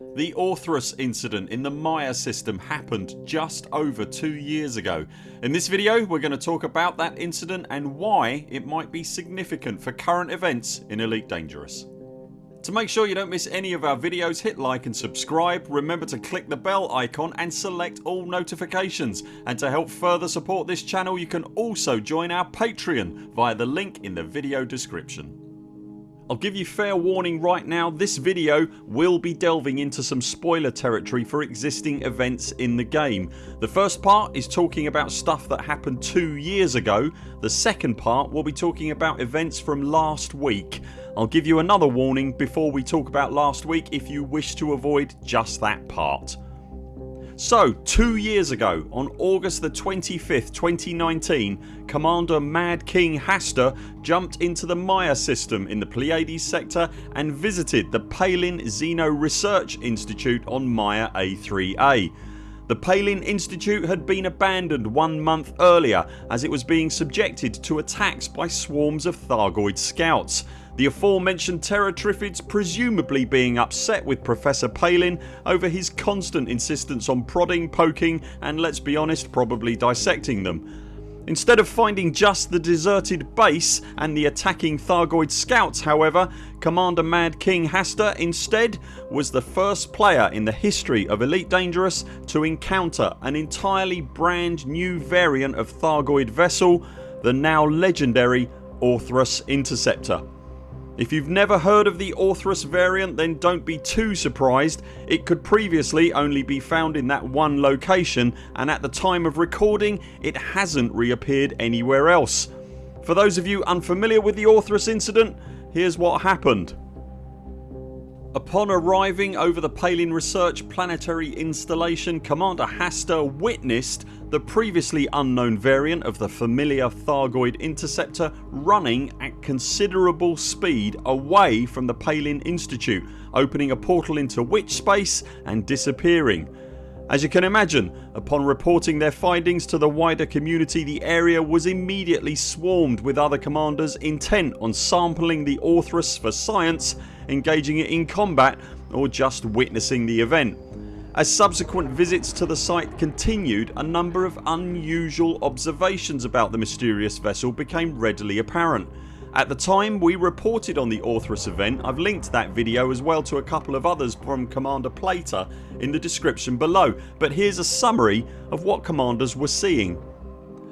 The Orthrus incident in the Maya system happened just over 2 years ago. In this video we're going to talk about that incident and why it might be significant for current events in Elite Dangerous. To make sure you don't miss any of our videos hit like and subscribe, remember to click the bell icon and select all notifications and to help further support this channel you can also join our Patreon via the link in the video description. I'll give you fair warning right now this video will be delving into some spoiler territory for existing events in the game. The first part is talking about stuff that happened 2 years ago. The second part will be talking about events from last week. I'll give you another warning before we talk about last week if you wish to avoid just that part. So 2 years ago on August the 25th 2019 Commander Mad King Hasta jumped into the Maya system in the Pleiades sector and visited the Palin Xeno Research Institute on Maya A3A. The Palin Institute had been abandoned one month earlier as it was being subjected to attacks by swarms of Thargoid scouts. The aforementioned Terratriffids presumably being upset with Professor Palin over his constant insistence on prodding, poking and let's be honest probably dissecting them. Instead of finding just the deserted base and the attacking Thargoid scouts however Commander Mad King Hasta instead was the first player in the history of Elite Dangerous to encounter an entirely brand new variant of Thargoid vessel the now legendary Orthrus Interceptor. If you've never heard of the Orthrus variant then don't be too surprised. It could previously only be found in that one location and at the time of recording it hasn't reappeared anywhere else. For those of you unfamiliar with the Orthrus incident here's what happened. Upon arriving over the Palin Research planetary installation Commander Hasta witnessed the previously unknown variant of the familiar Thargoid interceptor running at considerable speed away from the Palin Institute opening a portal into witch space and disappearing. As you can imagine upon reporting their findings to the wider community the area was immediately swarmed with other commanders intent on sampling the Orthrus for science, engaging it in combat or just witnessing the event. As subsequent visits to the site continued a number of unusual observations about the mysterious vessel became readily apparent. At the time we reported on the Orthrus event I've linked that video as well to a couple of others from Commander Plater in the description below but here's a summary of what commanders were seeing.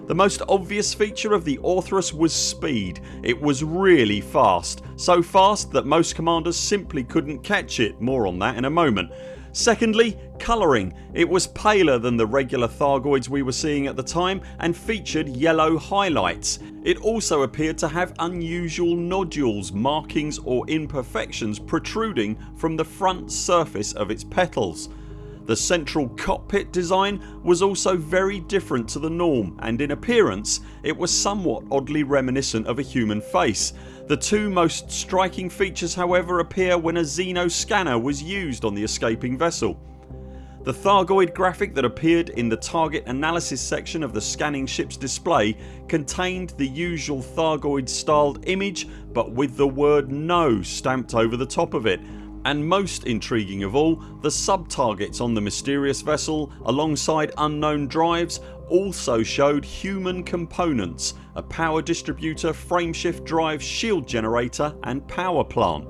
The most obvious feature of the Orthrus was speed. It was really fast. So fast that most commanders simply couldn't catch it. More on that in a moment. Secondly colouring. It was paler than the regular Thargoids we were seeing at the time and featured yellow highlights. It also appeared to have unusual nodules, markings or imperfections protruding from the front surface of its petals. The central cockpit design was also very different to the norm and in appearance it was somewhat oddly reminiscent of a human face. The two most striking features however appear when a Xeno scanner was used on the escaping vessel. The Thargoid graphic that appeared in the target analysis section of the scanning ships display contained the usual Thargoid styled image but with the word NO stamped over the top of it and most intriguing of all the sub-targets on the mysterious vessel alongside unknown drives also showed human components, a power distributor, frameshift drive, shield generator and power plant.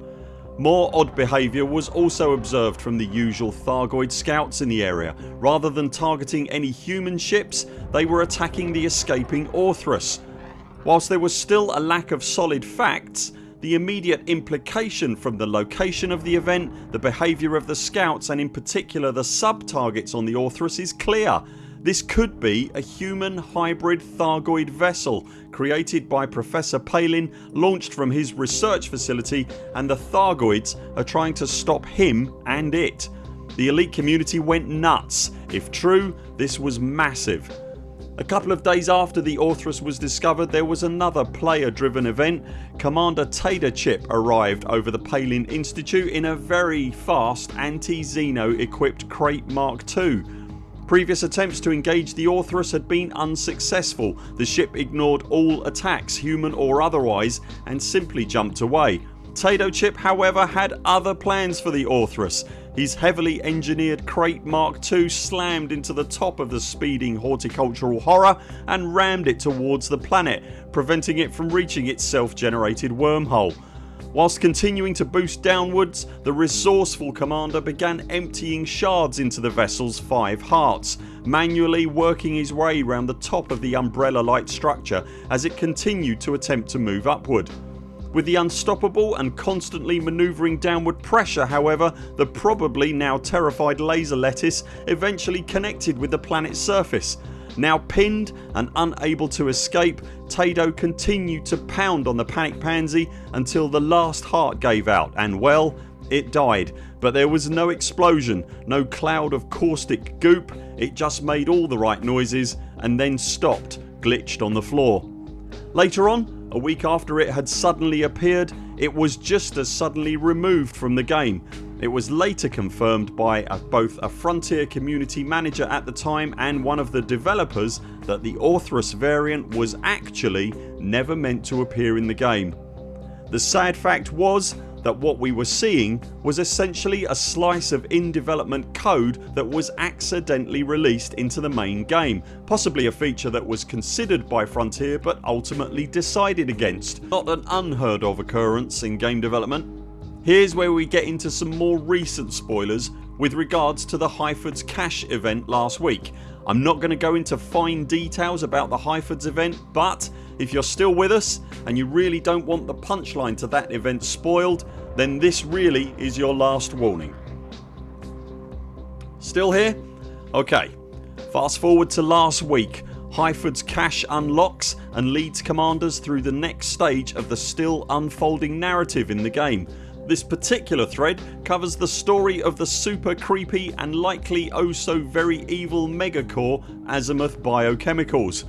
More odd behaviour was also observed from the usual Thargoid scouts in the area. Rather than targeting any human ships they were attacking the escaping Orthrus. Whilst there was still a lack of solid facts the immediate implication from the location of the event, the behaviour of the scouts and in particular the sub-targets on the Orthrus is clear. This could be a human hybrid Thargoid vessel created by Professor Palin launched from his research facility and the Thargoids are trying to stop him and it. The elite community went nuts. If true this was massive. A couple of days after the Orthrus was discovered there was another player driven event. Commander Tater Chip arrived over the Palin Institute in a very fast anti-Xeno equipped Krait Mark II. Previous attempts to engage the Orthrus had been unsuccessful. The ship ignored all attacks human or otherwise and simply jumped away. Tato Chip however had other plans for the Orthrus. His heavily engineered Krait Mark II slammed into the top of the speeding horticultural horror and rammed it towards the planet preventing it from reaching its self generated wormhole. Whilst continuing to boost downwards the resourceful commander began emptying shards into the vessel's five hearts manually working his way round the top of the umbrella like structure as it continued to attempt to move upward. With the unstoppable and constantly manoeuvring downward pressure however the probably now terrified laser lettuce eventually connected with the planet's surface. Now pinned and unable to escape Tado continued to pound on the panic pansy until the last heart gave out and well it died but there was no explosion, no cloud of caustic goop, it just made all the right noises and then stopped glitched on the floor. Later on a week after it had suddenly appeared it was just as suddenly removed from the game. It was later confirmed by a, both a Frontier community manager at the time and one of the developers that the Orthrus variant was actually never meant to appear in the game. The sad fact was that what we were seeing was essentially a slice of in development code that was accidentally released into the main game possibly a feature that was considered by Frontier but ultimately decided against. Not an unheard of occurrence in game development. Here's where we get into some more recent spoilers with regards to the Hyford's Cache event last week. I'm not going to go into fine details about the Hyford's event but if you're still with us and you really don't want the punchline to that event spoiled then this really is your last warning. Still here? Ok fast forward to last week Hyford's cache unlocks and leads commanders through the next stage of the still unfolding narrative in the game. This particular thread covers the story of the super creepy and likely oh so very evil megacore Azimuth Biochemicals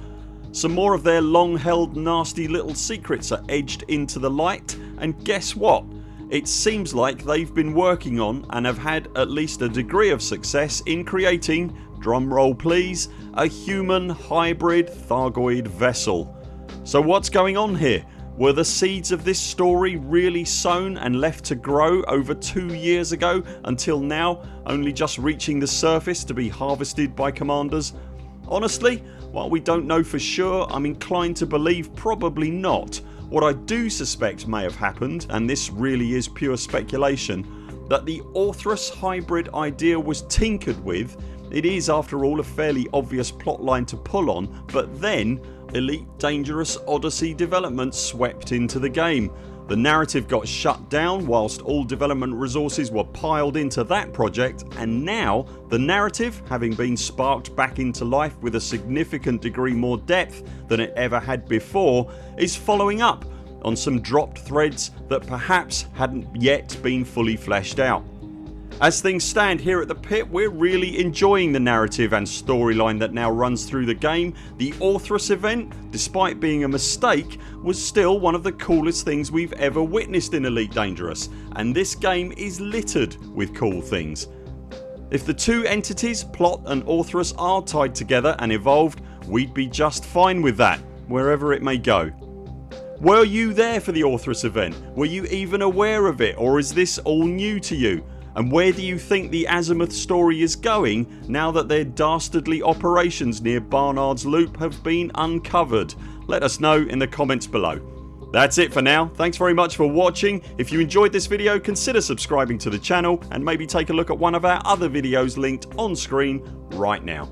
some more of their long held nasty little secrets are edged into the light and guess what? It seems like they've been working on and have had at least a degree of success in creating, drumroll please, a human hybrid Thargoid vessel. So what's going on here? Were the seeds of this story really sown and left to grow over two years ago until now only just reaching the surface to be harvested by commanders? Honestly while we don't know for sure I'm inclined to believe probably not. What I do suspect may have happened and this really is pure speculation that the Orthrus hybrid idea was tinkered with it is after all a fairly obvious plotline to pull on but then Elite Dangerous Odyssey development swept into the game the narrative got shut down whilst all development resources were piled into that project and now the narrative having been sparked back into life with a significant degree more depth than it ever had before is following up on some dropped threads that perhaps hadn't yet been fully fleshed out. As things stand here at the pit we're really enjoying the narrative and storyline that now runs through the game. The Orthrus event despite being a mistake was still one of the coolest things we've ever witnessed in Elite Dangerous and this game is littered with cool things. If the two entities Plot and Orthrus are tied together and evolved we'd be just fine with that wherever it may go. Were you there for the Orthrus event? Were you even aware of it or is this all new to you? And where do you think the Azimuth story is going now that their dastardly operations near Barnard's Loop have been uncovered? Let us know in the comments below. That's it for now. Thanks very much for watching. If you enjoyed this video consider subscribing to the channel and maybe take a look at one of our other videos linked on screen right now.